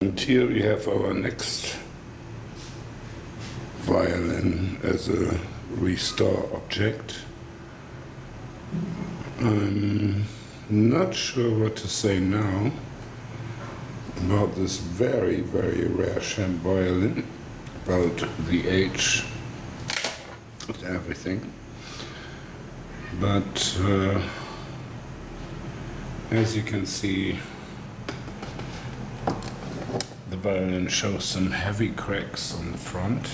And here we have our next violin as a restore object. I'm not sure what to say now about this very, very rare Shem violin, about the age and everything. But uh, as you can see, violin shows some heavy cracks on the front.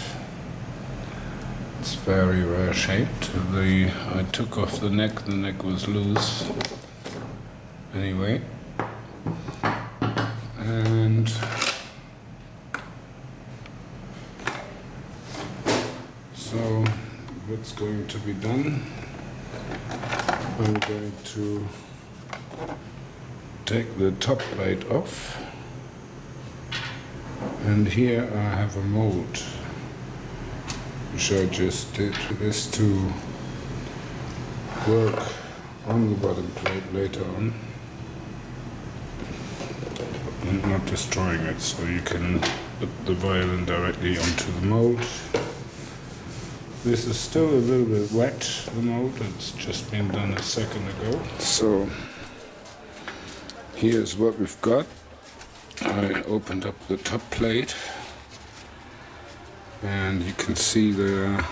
It's very rare shaped. The I took off the neck, the neck was loose. Anyway. And so what's going to be done? I'm going to take the top plate off and here I have a mold. Which I just did this to work on the bottom plate later on. And not destroying it so you can put the violin directly onto the mold. This is still a little bit wet the mold. It's just been done a second ago. So here's what we've got I opened up the top plate and you can see there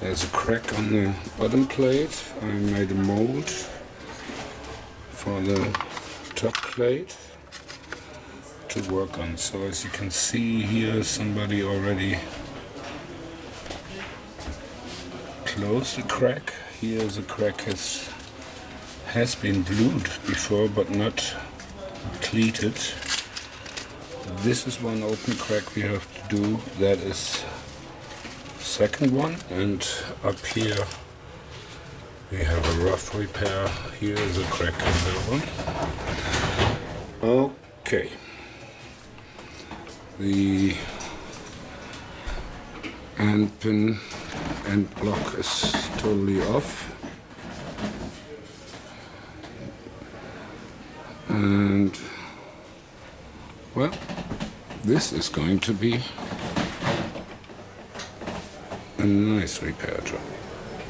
there's a crack on the bottom plate. I made a mold for the top plate to work on. So as you can see here somebody already closed the crack. Here the crack has has been glued before but not cleated this is one open crack we have to do. That is second one and up here we have a rough repair here is a crack in that one. Okay. The end pin end block is totally off. And well this is going to be a nice repair job.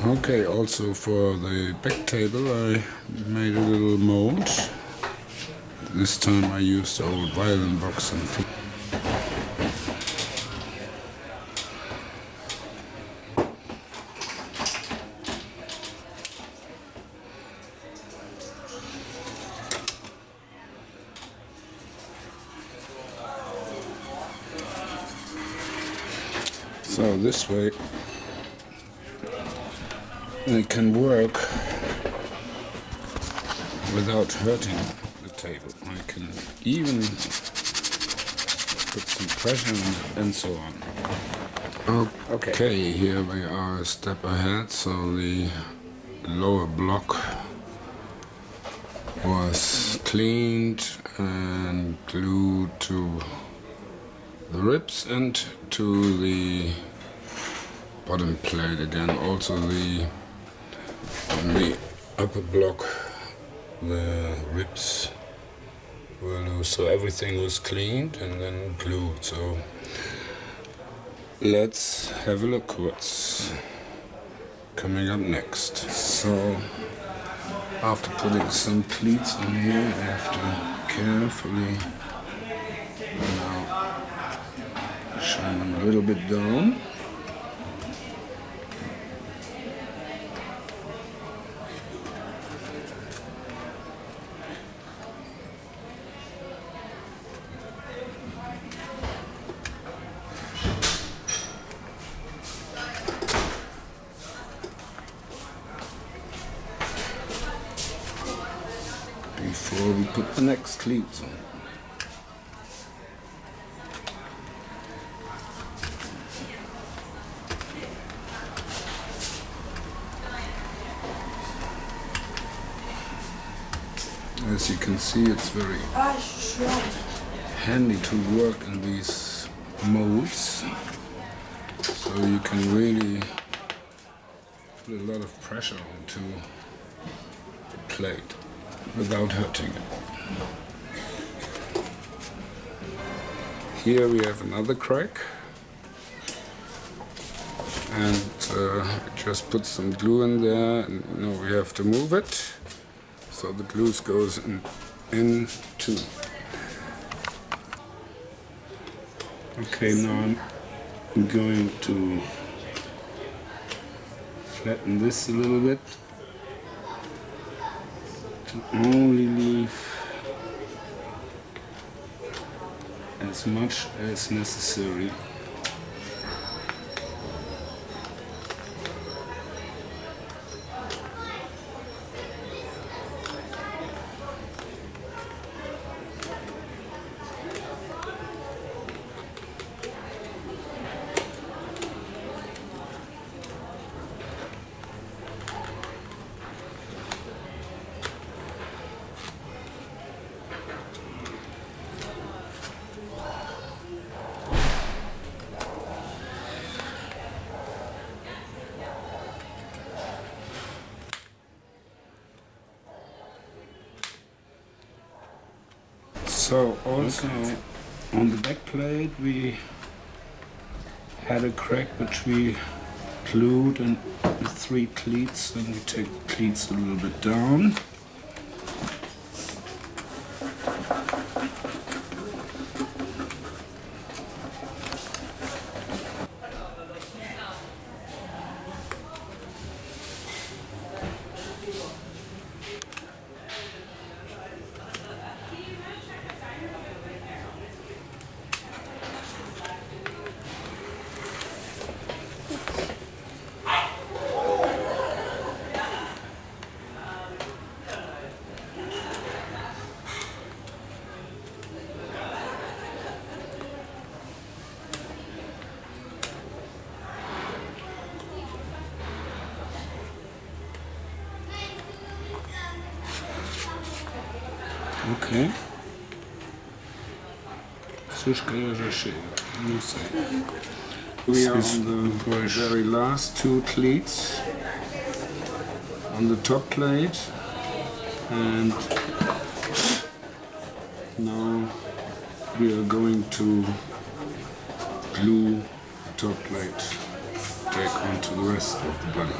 Okay, also for the back table I made a little mold. This time I used old violin box and So this way it can work without hurting the table. I can even put some pressure on it and so on. Oh, okay. okay, here we are a step ahead. So the lower block was cleaned and glued to the ribs and to the bottom plate again. Also the on the upper block the ribs were loose so everything was cleaned and then glued. So let's have a look what's coming up next. So after putting some cleats on here I have to carefully shine them a little bit down. before we put the next cleats on. As you can see, it's very handy to work in these molds. So you can really put a lot of pressure onto the plate without hurting it. Here we have another crack. And uh, just put some glue in there and now we have to move it. So the glue goes in, in too. Okay, now I'm going to flatten this a little bit to only leave as much as necessary. So also on the back plate we had a crack which we glued and the three cleats and we take the cleats a little bit down. Ok. Sushka já chega. We are on the very last two cleats on the top plate and now we are going to glue the top plate back onto the rest of the body.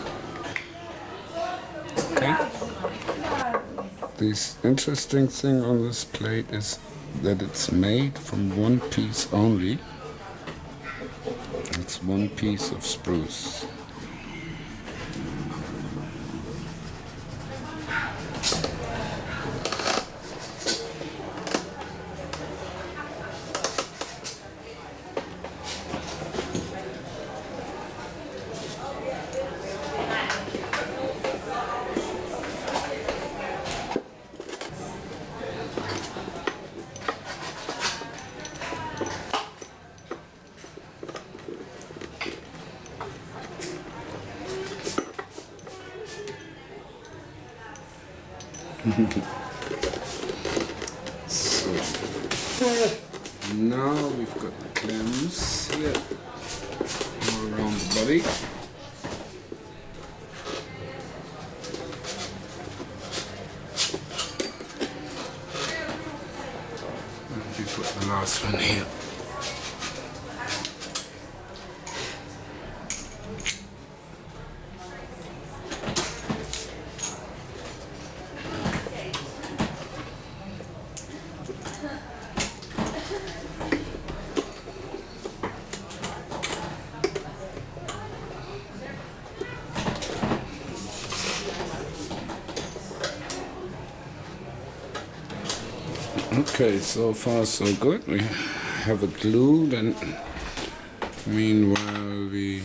Okay? This interesting thing on this plate is that it's made from one piece only. It's one piece of spruce. So now we've got the clamps here all around the body. And we put the last one here. Okay, so far so good. We have it glued and meanwhile we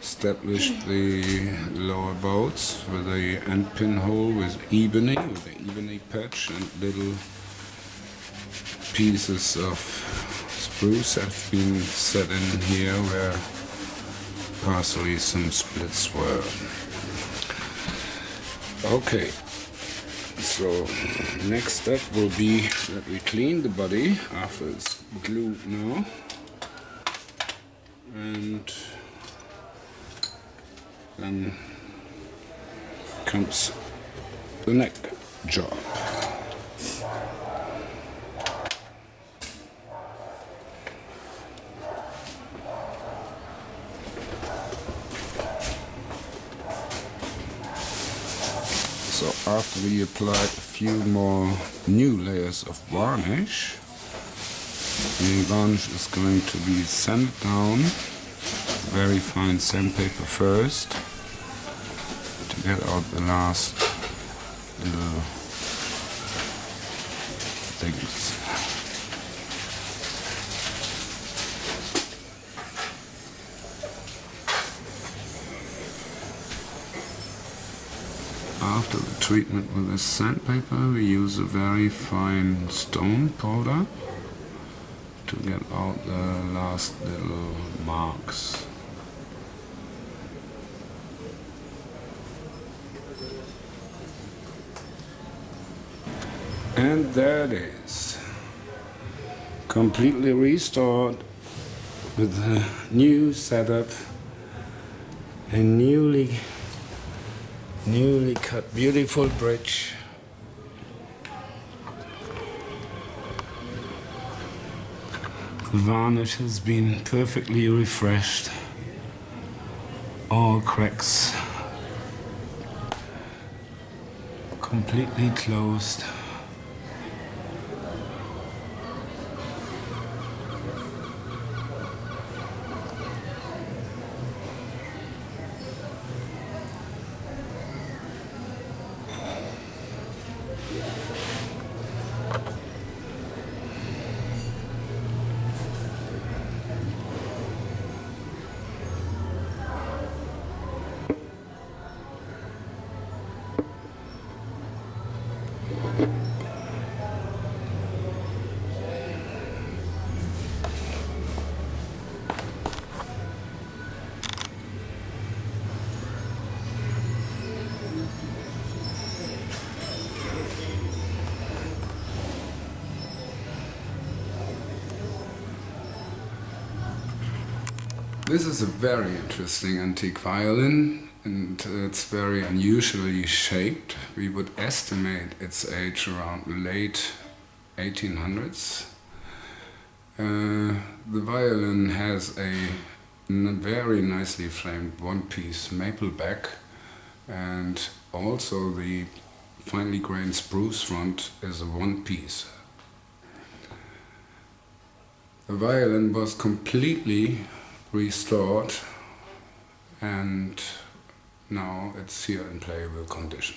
established the lower bouts with the end pinhole with ebony, with the ebony patch and little pieces of spruce have been set in here where partially some splits were. Okay, so next step will be that we clean the body after it's glued now. And then comes the neck job So after we applied a few more new layers of varnish, the varnish is going to be sanded down, very fine sandpaper first, to get out the last little things. After the treatment with this sandpaper we use a very fine stone powder to get out the last little marks. And there it is. Completely restored with a new setup and newly newly cut beautiful bridge. The varnish has been perfectly refreshed. All cracks completely closed This is a very interesting antique violin and it's very unusually shaped. We would estimate its age around late 1800s. Uh, the violin has a very nicely framed one-piece maple back and also the finely grained spruce front is a one piece. The violin was completely restored and now it's here in playable condition.